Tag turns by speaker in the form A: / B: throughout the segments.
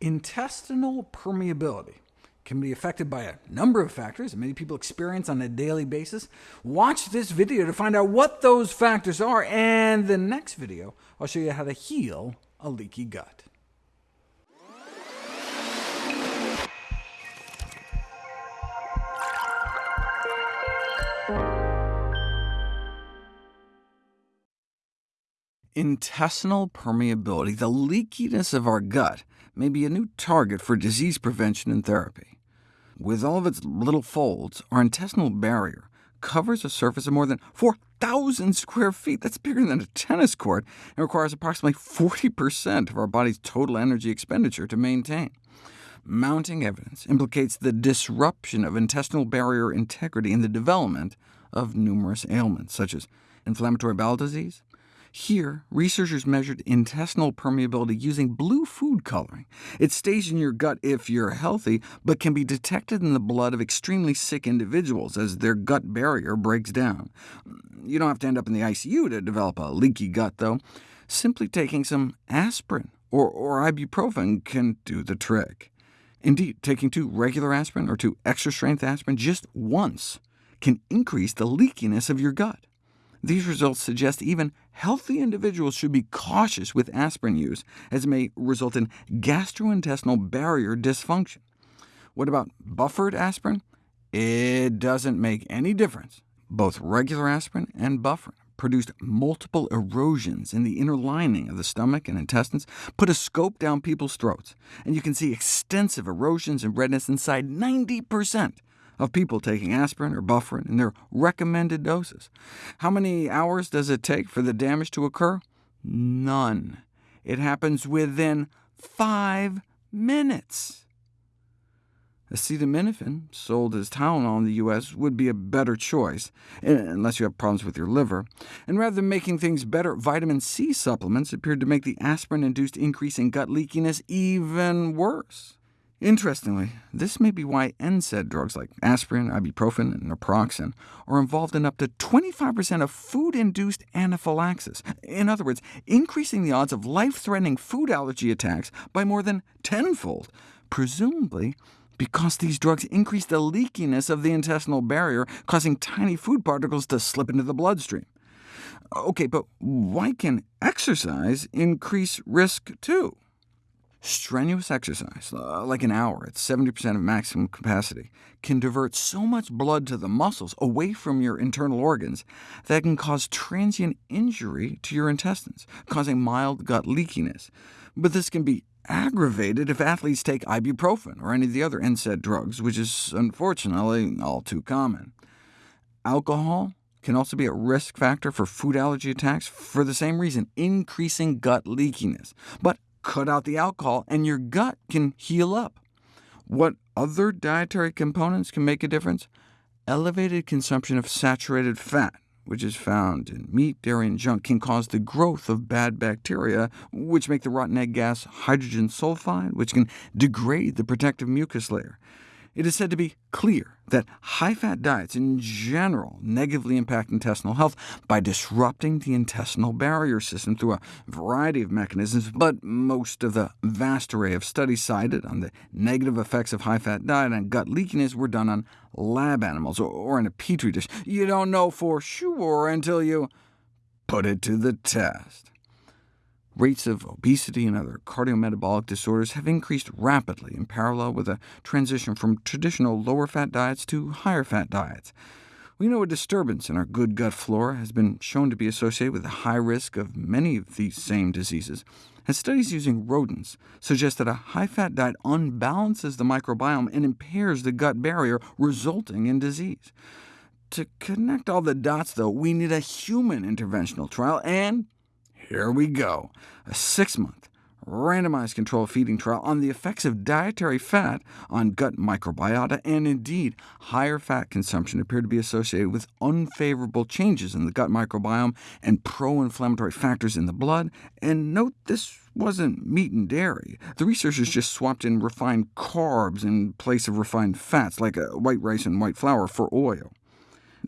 A: Intestinal permeability can be affected by a number of factors that many people experience on a daily basis. Watch this video to find out what those factors are, and the next video I'll show you how to heal a leaky gut. Intestinal permeability, the leakiness of our gut, may be a new target for disease prevention and therapy. With all of its little folds, our intestinal barrier covers a surface of more than 4,000 square feet. That's bigger than a tennis court, and requires approximately 40% of our body's total energy expenditure to maintain. Mounting evidence implicates the disruption of intestinal barrier integrity in the development of numerous ailments, such as inflammatory bowel disease, here, researchers measured intestinal permeability using blue food coloring. It stays in your gut if you're healthy, but can be detected in the blood of extremely sick individuals as their gut barrier breaks down. You don't have to end up in the ICU to develop a leaky gut, though. Simply taking some aspirin or, or ibuprofen can do the trick. Indeed, taking two regular aspirin or two extra-strength aspirin just once can increase the leakiness of your gut. These results suggest even healthy individuals should be cautious with aspirin use, as it may result in gastrointestinal barrier dysfunction. What about buffered aspirin? It doesn't make any difference. Both regular aspirin and bufferin produced multiple erosions in the inner lining of the stomach and intestines. Put a scope down people's throats, and you can see extensive erosions and redness inside 90% of people taking aspirin or bufferin in their recommended doses. How many hours does it take for the damage to occur? None. It happens within five minutes. Acetaminophen, sold as Tylenol in the U.S., would be a better choice, eh, unless you have problems with your liver. And rather than making things better, vitamin C supplements appeared to make the aspirin-induced increase in gut leakiness even worse. Interestingly, this may be why NSAID drugs like aspirin, ibuprofen, and naproxen are involved in up to 25% of food-induced anaphylaxis. In other words, increasing the odds of life-threatening food allergy attacks by more than tenfold, presumably because these drugs increase the leakiness of the intestinal barrier, causing tiny food particles to slip into the bloodstream. OK, but why can exercise increase risk too? Strenuous exercise, uh, like an hour at 70% of maximum capacity, can divert so much blood to the muscles away from your internal organs that can cause transient injury to your intestines, causing mild gut leakiness. But this can be aggravated if athletes take ibuprofen or any of the other NSAID drugs, which is unfortunately all too common. Alcohol can also be a risk factor for food allergy attacks for the same reason, increasing gut leakiness. But cut out the alcohol, and your gut can heal up. What other dietary components can make a difference? Elevated consumption of saturated fat, which is found in meat, dairy, and junk, can cause the growth of bad bacteria, which make the rotten egg gas hydrogen sulfide, which can degrade the protective mucus layer. It is said to be clear that high-fat diets in general negatively impact intestinal health by disrupting the intestinal barrier system through a variety of mechanisms, but most of the vast array of studies cited on the negative effects of high-fat diet on gut leakiness were done on lab animals, or in a petri dish. You don't know for sure until you put it to the test. Rates of obesity and other cardiometabolic disorders have increased rapidly in parallel with a transition from traditional lower-fat diets to higher-fat diets. We know a disturbance in our good gut flora has been shown to be associated with a high risk of many of these same diseases, and studies using rodents suggest that a high-fat diet unbalances the microbiome and impairs the gut barrier, resulting in disease. To connect all the dots, though, we need a human interventional trial, and here we go, a six-month randomized controlled feeding trial on the effects of dietary fat on gut microbiota, and indeed, higher fat consumption appeared to be associated with unfavorable changes in the gut microbiome and pro-inflammatory factors in the blood. And note this wasn't meat and dairy. The researchers just swapped in refined carbs in place of refined fats, like uh, white rice and white flour, for oil.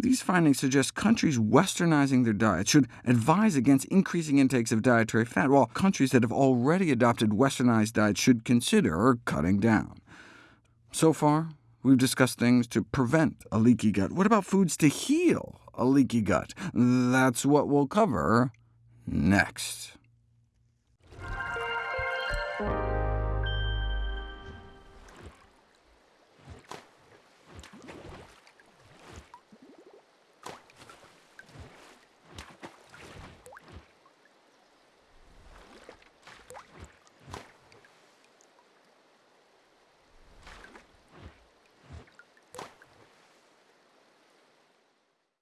A: These findings suggest countries westernizing their diets should advise against increasing intakes of dietary fat, while countries that have already adopted westernized diets should consider cutting down. So far, we've discussed things to prevent a leaky gut. What about foods to heal a leaky gut? That's what we'll cover next.